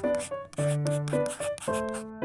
ピッ!